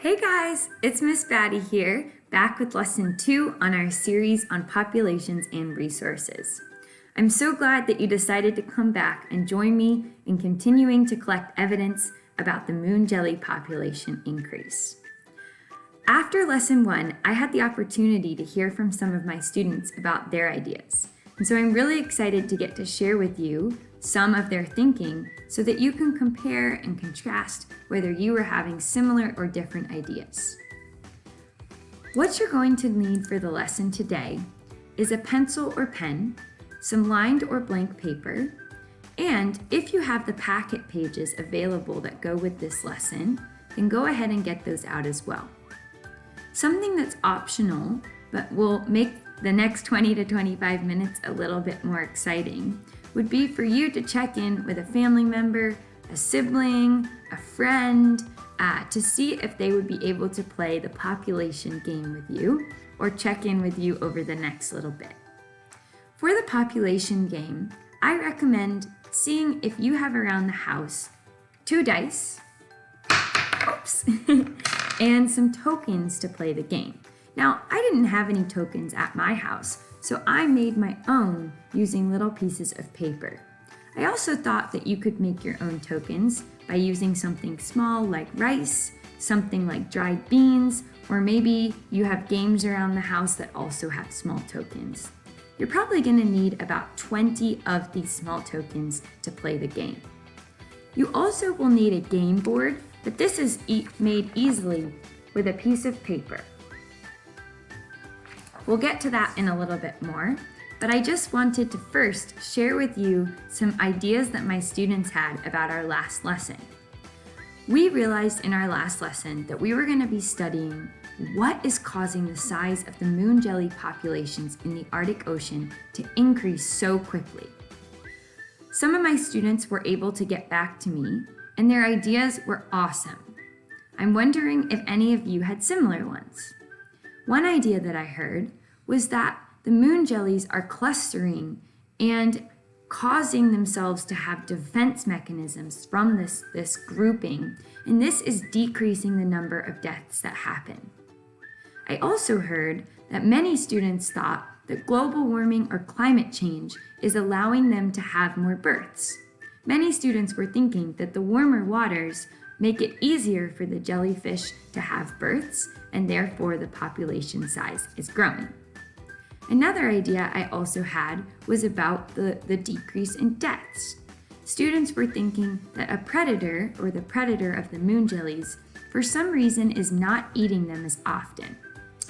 Hey guys, it's Miss Batty here, back with lesson two on our series on populations and resources. I'm so glad that you decided to come back and join me in continuing to collect evidence about the moon jelly population increase. After lesson one, I had the opportunity to hear from some of my students about their ideas. And so I'm really excited to get to share with you some of their thinking so that you can compare and contrast whether you are having similar or different ideas. What you're going to need for the lesson today is a pencil or pen, some lined or blank paper, and if you have the packet pages available that go with this lesson, then go ahead and get those out as well. Something that's optional, but will make the next 20 to 25 minutes a little bit more exciting, would be for you to check in with a family member, a sibling, a friend, uh, to see if they would be able to play the population game with you or check in with you over the next little bit. For the population game, I recommend seeing if you have around the house two dice, oops, and some tokens to play the game. Now, I didn't have any tokens at my house, so I made my own using little pieces of paper. I also thought that you could make your own tokens by using something small like rice, something like dried beans, or maybe you have games around the house that also have small tokens. You're probably going to need about 20 of these small tokens to play the game. You also will need a game board, but this is e made easily with a piece of paper. We'll get to that in a little bit more, but I just wanted to first share with you some ideas that my students had about our last lesson. We realized in our last lesson that we were going to be studying what is causing the size of the moon jelly populations in the Arctic Ocean to increase so quickly. Some of my students were able to get back to me, and their ideas were awesome. I'm wondering if any of you had similar ones. One idea that I heard was that the moon jellies are clustering and causing themselves to have defense mechanisms from this, this grouping, and this is decreasing the number of deaths that happen. I also heard that many students thought that global warming or climate change is allowing them to have more births. Many students were thinking that the warmer waters make it easier for the jellyfish to have births, and therefore the population size is growing. Another idea I also had was about the, the decrease in deaths. Students were thinking that a predator, or the predator of the moon jellies, for some reason is not eating them as often,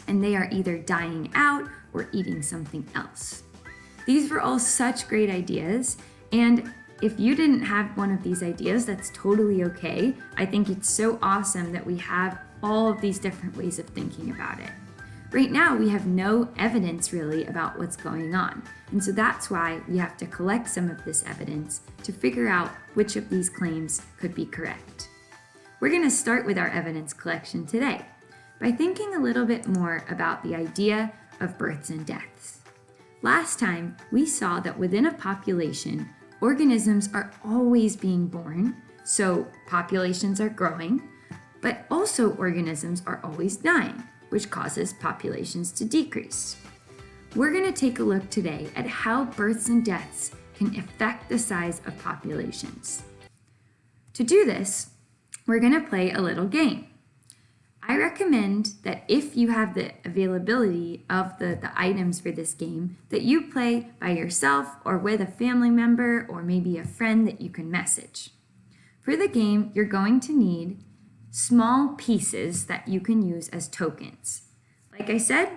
and they are either dying out or eating something else. These were all such great ideas, and if you didn't have one of these ideas, that's totally okay. I think it's so awesome that we have all of these different ways of thinking about it. Right now, we have no evidence really about what's going on. And so that's why we have to collect some of this evidence to figure out which of these claims could be correct. We're going to start with our evidence collection today by thinking a little bit more about the idea of births and deaths. Last time, we saw that within a population, organisms are always being born, so populations are growing, but also organisms are always dying which causes populations to decrease. We're going to take a look today at how births and deaths can affect the size of populations. To do this, we're going to play a little game. I recommend that if you have the availability of the, the items for this game, that you play by yourself or with a family member or maybe a friend that you can message. For the game, you're going to need small pieces that you can use as tokens. Like I said,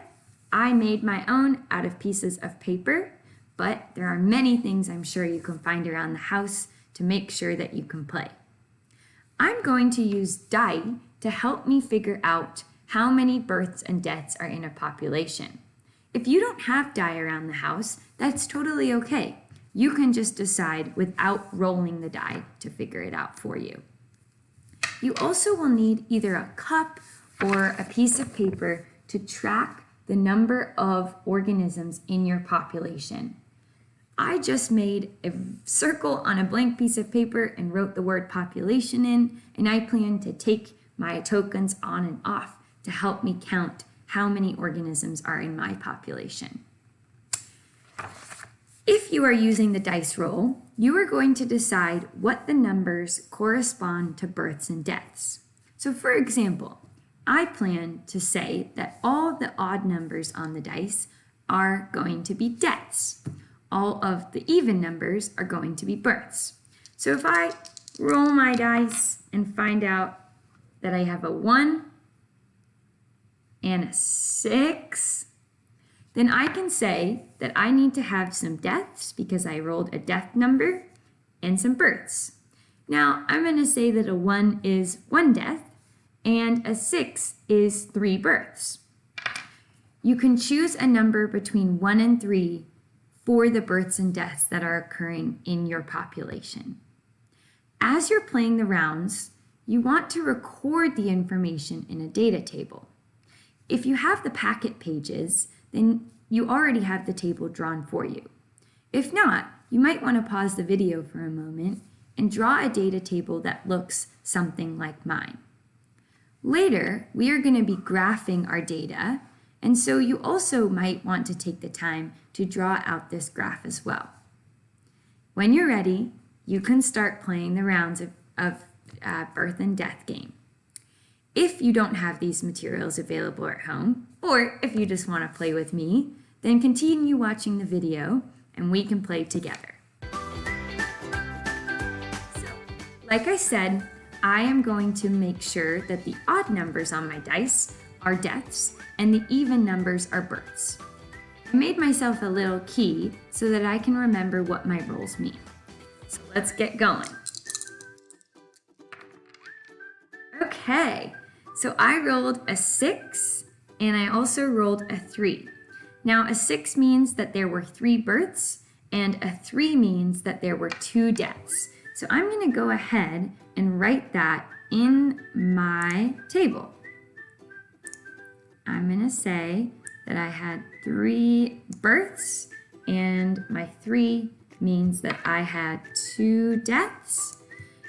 I made my own out of pieces of paper, but there are many things I'm sure you can find around the house to make sure that you can play. I'm going to use die to help me figure out how many births and deaths are in a population. If you don't have die around the house, that's totally okay. You can just decide without rolling the die to figure it out for you. You also will need either a cup or a piece of paper to track the number of organisms in your population. I just made a circle on a blank piece of paper and wrote the word population in, and I plan to take my tokens on and off to help me count how many organisms are in my population. If you are using the dice roll, you are going to decide what the numbers correspond to births and deaths. So for example, I plan to say that all the odd numbers on the dice are going to be deaths. All of the even numbers are going to be births. So if I roll my dice and find out that I have a 1 and a 6, then I can say that I need to have some deaths because I rolled a death number and some births. Now, I'm going to say that a 1 is one death and a 6 is three births. You can choose a number between 1 and 3 for the births and deaths that are occurring in your population. As you're playing the rounds, you want to record the information in a data table. If you have the packet pages, then you already have the table drawn for you. If not, you might want to pause the video for a moment and draw a data table that looks something like mine. Later, we are going to be graphing our data, and so you also might want to take the time to draw out this graph as well. When you're ready, you can start playing the rounds of, of uh, birth and death game. If you don't have these materials available at home, or if you just want to play with me, then continue watching the video and we can play together. So, like I said, I am going to make sure that the odd numbers on my dice are deaths and the even numbers are births. I made myself a little key so that I can remember what my rolls mean. So let's get going. Okay, so I rolled a six and I also rolled a three. Now a six means that there were three births and a three means that there were two deaths. So I'm gonna go ahead and write that in my table. I'm gonna say that I had three births and my three means that I had two deaths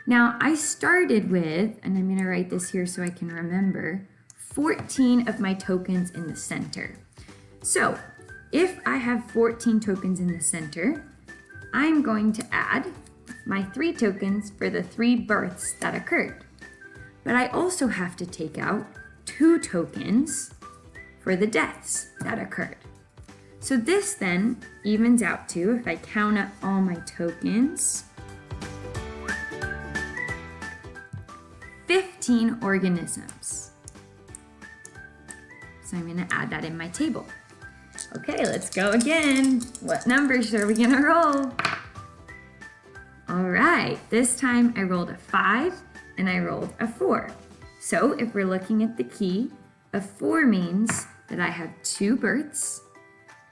now I started with, and I'm gonna write this here so I can remember, 14 of my tokens in the center. So if I have 14 tokens in the center, I'm going to add my three tokens for the three births that occurred. But I also have to take out two tokens for the deaths that occurred. So this then evens out to, if I count up all my tokens, 15 organisms. So I'm gonna add that in my table. Okay, let's go again. What numbers are we gonna roll? All right, this time I rolled a five and I rolled a four. So if we're looking at the key, a four means that I have two births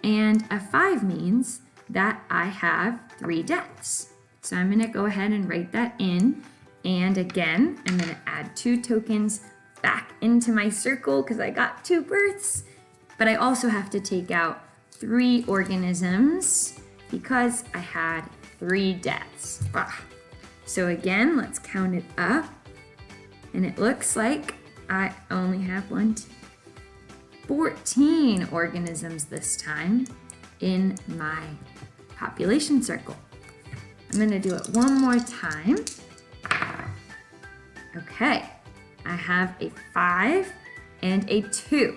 and a five means that I have three deaths. So I'm gonna go ahead and write that in and again, I'm gonna add two tokens back into my circle because I got two births. But I also have to take out three organisms because I had three deaths. Ah. So again, let's count it up. And it looks like I only have one, two, 14 organisms this time in my population circle. I'm gonna do it one more time. Okay, I have a five and a two.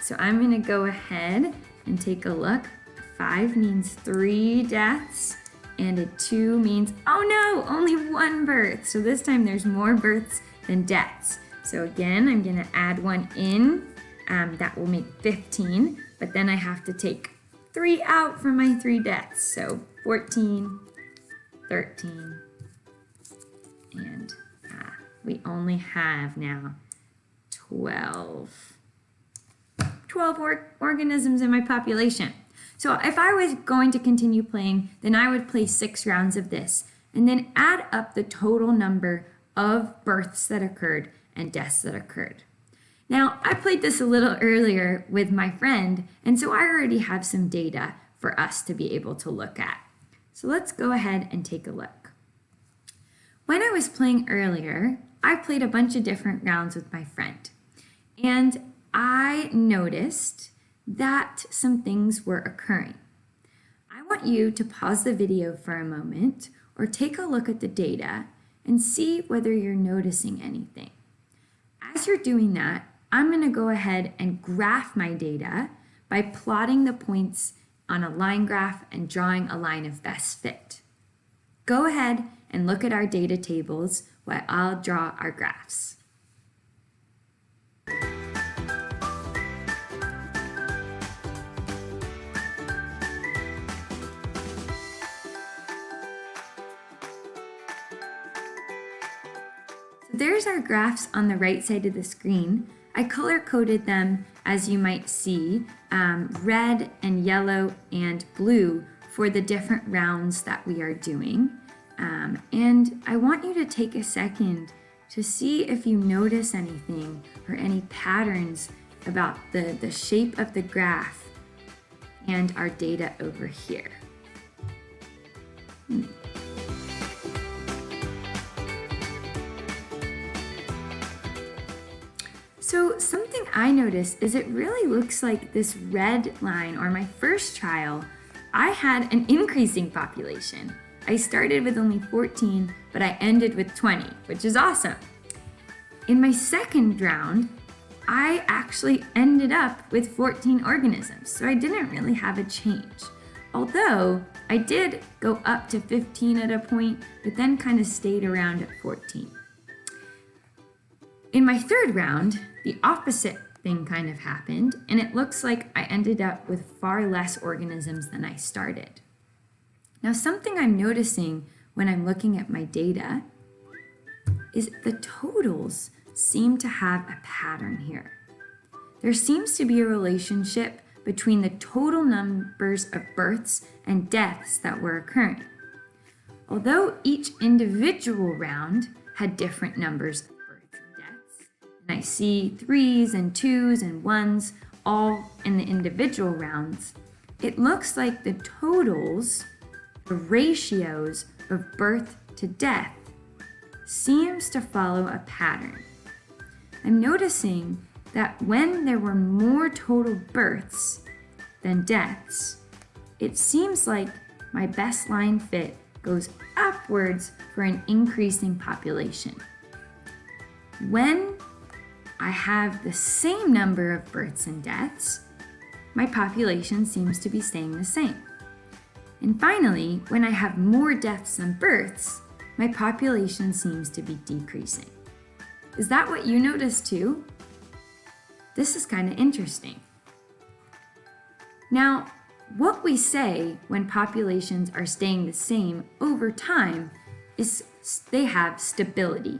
So I'm gonna go ahead and take a look. Five means three deaths and a two means, oh no, only one birth. So this time there's more births than deaths. So again, I'm gonna add one in. Um, that will make 15, but then I have to take three out for my three deaths. So 14, 13, and we only have now 12, 12 or organisms in my population. So if I was going to continue playing, then I would play six rounds of this and then add up the total number of births that occurred and deaths that occurred. Now, I played this a little earlier with my friend, and so I already have some data for us to be able to look at. So let's go ahead and take a look. When I was playing earlier, I played a bunch of different rounds with my friend. And I noticed that some things were occurring. I want you to pause the video for a moment or take a look at the data and see whether you're noticing anything. As you're doing that, I'm going to go ahead and graph my data by plotting the points on a line graph and drawing a line of best fit. Go ahead and look at our data tables while I'll draw our graphs. there's our graphs on the right side of the screen. I color coded them as you might see, um, red and yellow and blue for the different rounds that we are doing. Um, and I want you to take a second to see if you notice anything or any patterns about the, the shape of the graph and our data over here. Hmm. So something I noticed is it really looks like this red line or my first trial, I had an increasing population. I started with only 14, but I ended with 20, which is awesome. In my second round, I actually ended up with 14 organisms, so I didn't really have a change. Although I did go up to 15 at a point, but then kind of stayed around at 14. In my third round, the opposite thing kind of happened, and it looks like I ended up with far less organisms than I started. Now, something I'm noticing when I'm looking at my data is the totals seem to have a pattern here. There seems to be a relationship between the total numbers of births and deaths that were occurring. Although each individual round had different numbers of births and deaths, and I see threes and twos and ones all in the individual rounds, it looks like the totals, the ratios of birth to death, seems to follow a pattern. I'm noticing that when there were more total births than deaths, it seems like my best line fit goes upwards for an increasing population. When I have the same number of births and deaths, my population seems to be staying the same. And finally, when I have more deaths than births, my population seems to be decreasing. Is that what you noticed too? This is kind of interesting. Now, what we say when populations are staying the same over time is they have stability.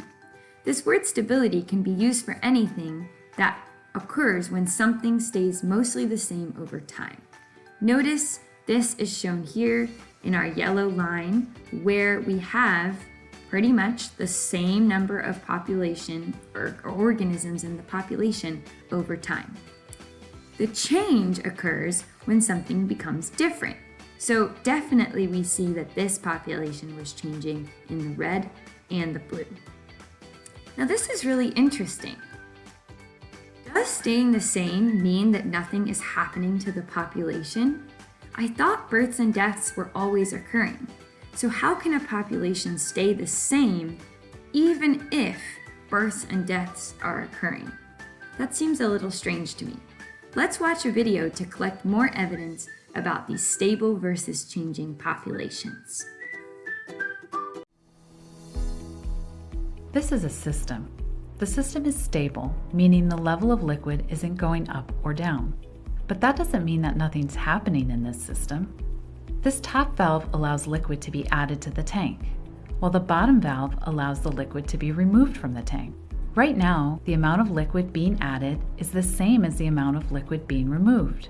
This word stability can be used for anything that occurs when something stays mostly the same over time. Notice this is shown here in our yellow line where we have pretty much the same number of population or, organisms in the population over time. The change occurs when something becomes different. So definitely we see that this population was changing in the red and the blue. Now this is really interesting. Does staying the same mean that nothing is happening to the population? I thought births and deaths were always occurring. So how can a population stay the same even if births and deaths are occurring? That seems a little strange to me. Let's watch a video to collect more evidence about these stable versus changing populations. This is a system. The system is stable, meaning the level of liquid isn't going up or down. But that doesn't mean that nothing's happening in this system. This top valve allows liquid to be added to the tank, while the bottom valve allows the liquid to be removed from the tank. Right now, the amount of liquid being added is the same as the amount of liquid being removed.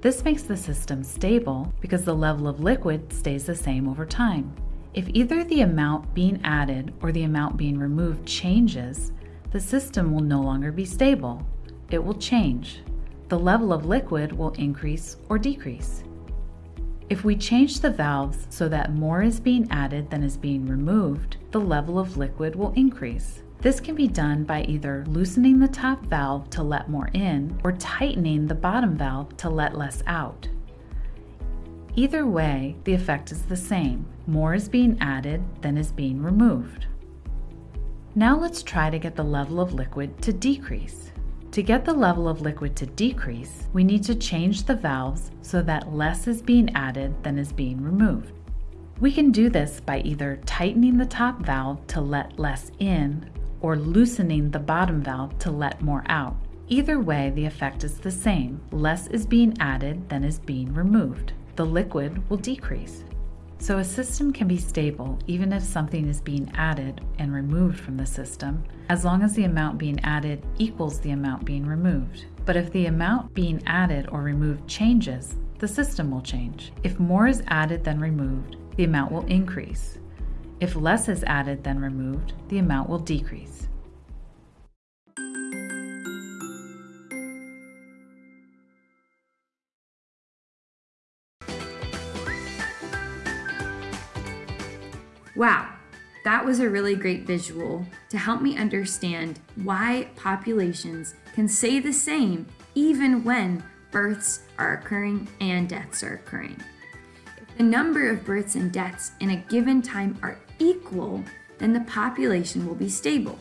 This makes the system stable because the level of liquid stays the same over time. If either the amount being added or the amount being removed changes, the system will no longer be stable. It will change. The level of liquid will increase or decrease. If we change the valves so that more is being added than is being removed, the level of liquid will increase. This can be done by either loosening the top valve to let more in or tightening the bottom valve to let less out. Either way, the effect is the same. More is being added than is being removed. Now let's try to get the level of liquid to decrease. To get the level of liquid to decrease, we need to change the valves so that less is being added than is being removed. We can do this by either tightening the top valve to let less in or loosening the bottom valve to let more out. Either way, the effect is the same. Less is being added than is being removed the liquid will decrease. So a system can be stable even if something is being added and removed from the system, as long as the amount being added equals the amount being removed. But if the amount being added or removed changes, the system will change. If more is added than removed, the amount will increase. If less is added than removed, the amount will decrease. Wow, that was a really great visual to help me understand why populations can say the same even when births are occurring and deaths are occurring. If the number of births and deaths in a given time are equal, then the population will be stable.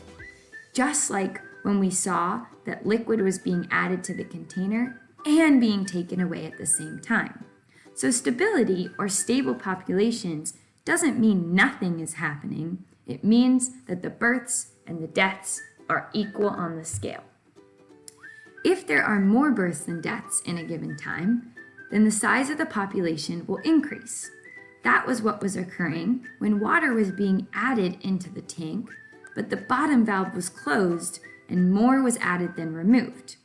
Just like when we saw that liquid was being added to the container and being taken away at the same time. So stability or stable populations doesn't mean nothing is happening. It means that the births and the deaths are equal on the scale. If there are more births than deaths in a given time, then the size of the population will increase. That was what was occurring when water was being added into the tank, but the bottom valve was closed and more was added than removed.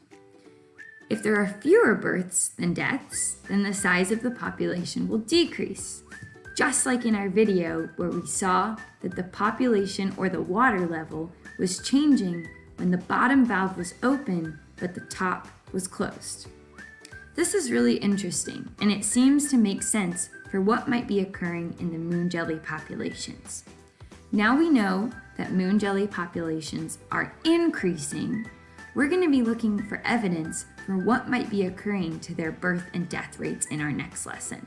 If there are fewer births than deaths, then the size of the population will decrease just like in our video where we saw that the population or the water level was changing when the bottom valve was open but the top was closed. This is really interesting and it seems to make sense for what might be occurring in the moon jelly populations. Now we know that moon jelly populations are increasing, we're going to be looking for evidence for what might be occurring to their birth and death rates in our next lesson.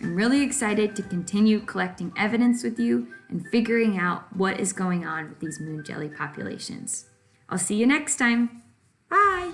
I'm really excited to continue collecting evidence with you and figuring out what is going on with these moon jelly populations. I'll see you next time. Bye!